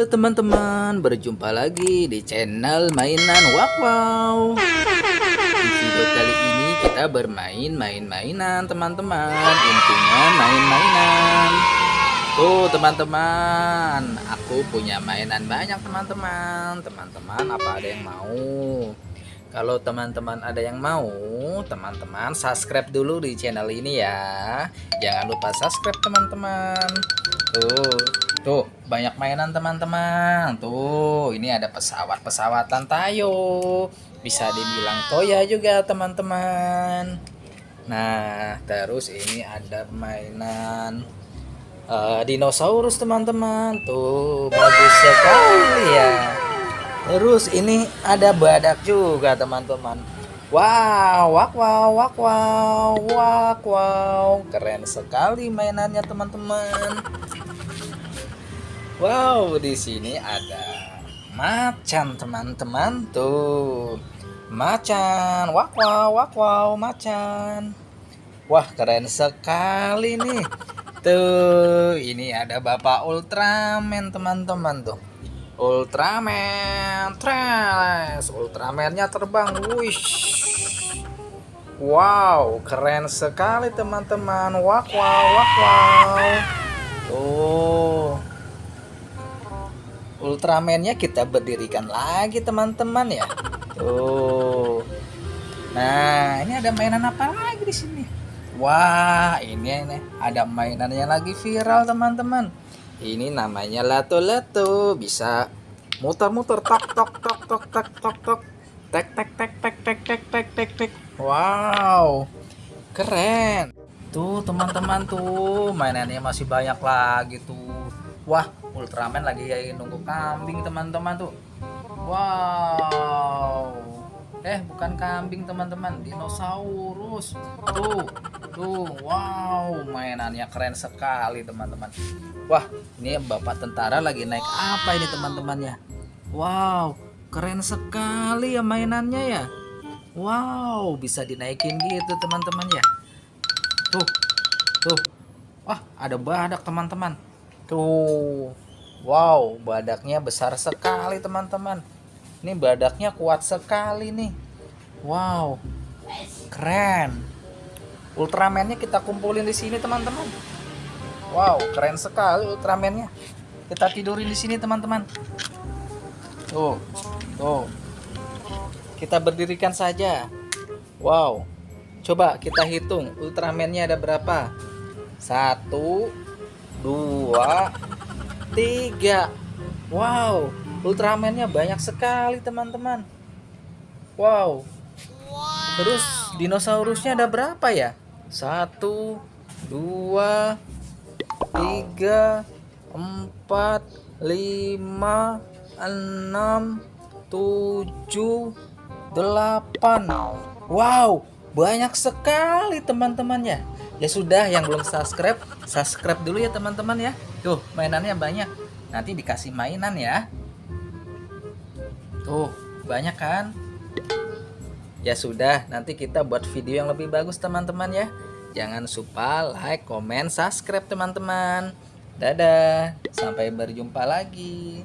Halo teman-teman, berjumpa lagi di channel mainan Wow. Di video kali ini kita bermain main-mainan teman-teman. Intinya main-mainan. Tuh teman-teman, aku punya mainan banyak teman-teman. Teman-teman apa ada yang mau? Kalau teman-teman ada yang mau, teman-teman subscribe dulu di channel ini ya. Jangan lupa subscribe teman-teman. Tuh, tuh banyak mainan teman-teman. Tuh, ini ada pesawat-pesawatan Tayo. Bisa dibilang Toya juga teman-teman. Nah, terus ini ada mainan uh, dinosaurus teman-teman. Tuh, bagus sekali ya. Terus ini ada badak juga teman-teman. Wow, wak wow, wak wow, wak wow. Keren sekali mainannya teman-teman. Wow, di sini ada macan teman-teman tuh. Macan, wak wow, wak wow, macan. Wah, keren sekali nih. Tuh, ini ada Bapak Ultraman teman-teman tuh. Ultraman Trash Ultramannya terbang Wish Wow keren sekali teman-teman Wak wow wak wow Tuh Ultramannya kita berdirikan lagi teman-teman ya. Tuh. Nah ini ada mainan apa lagi di sini? Wah ini ini ada mainannya lagi viral teman-teman. Ini namanya lato-lato bisa muter-muter tok tok tok tok tok tok tok. Tek tek tek tek tek tek tek tek tek. Wow keren. Tuh teman-teman tuh mainannya masih banyak lagi tuh. Wah Ultraman lagi nunggu kambing teman-teman tuh. Wow. Eh bukan kambing teman-teman. Dinosaurus. Tuh tuh. Wow mainannya keren sekali teman-teman. Wah ini bapak tentara lagi naik apa ini teman-temannya? Wow keren sekali ya mainannya ya. Wow bisa dinaikin gitu teman-teman ya. Tuh tuh. Wah ada badak teman-teman. Tuh wow badaknya besar sekali teman-teman ini badaknya kuat sekali nih. Wow. Keren. Ultramannya kita kumpulin di sini, teman-teman. Wow, keren sekali Ultramannya. Kita tidurin di sini, teman-teman. Tuh. Tuh. Kita berdirikan saja. Wow. Coba kita hitung Ultramannya ada berapa? Satu, dua, tiga. Wow, Ultramannya banyak sekali teman-teman. Wow. Terus dinosaurusnya ada berapa ya? Satu, dua, tiga, empat, lima, enam, tujuh, delapan. Wow, banyak sekali teman-temannya. Ya sudah, yang belum subscribe, subscribe dulu ya teman-teman ya. Tuh, mainannya banyak. Nanti dikasih mainan ya. Tuh, banyak kan? Ya sudah, nanti kita buat video yang lebih bagus teman-teman ya. Jangan lupa like, comment, subscribe teman-teman. Dadah, sampai berjumpa lagi.